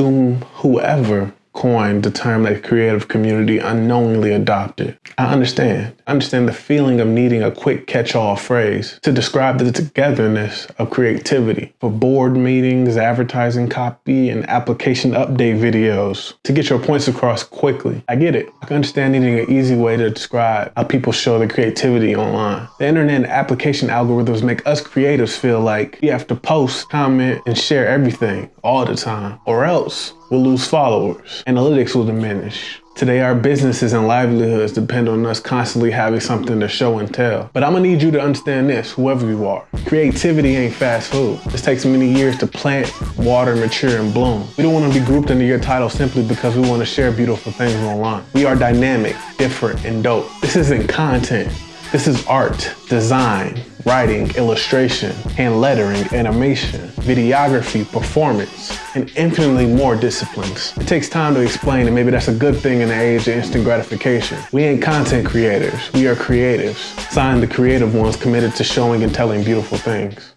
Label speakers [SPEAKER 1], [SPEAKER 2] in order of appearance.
[SPEAKER 1] to whoever coined the term that creative community unknowingly adopted. I understand. I understand the feeling of needing a quick catch-all phrase to describe the togetherness of creativity for board meetings, advertising copy, and application update videos to get your points across quickly. I get it. I can understand needing an easy way to describe how people show their creativity online. The internet and application algorithms make us creatives feel like we have to post, comment, and share everything all the time, or else we'll lose followers. Analytics will diminish. Today, our businesses and livelihoods depend on us constantly having something to show and tell. But I'm gonna need you to understand this, whoever you are. Creativity ain't fast food. This takes many years to plant, water, mature, and bloom. We don't wanna be grouped into your title simply because we wanna share beautiful things online. We are dynamic, different, and dope. This isn't content. This is art, design, writing, illustration, hand lettering, animation, videography, performance, and infinitely more disciplines. It takes time to explain and maybe that's a good thing in the age of instant gratification. We ain't content creators, we are creatives. Signed the creative ones committed to showing and telling beautiful things.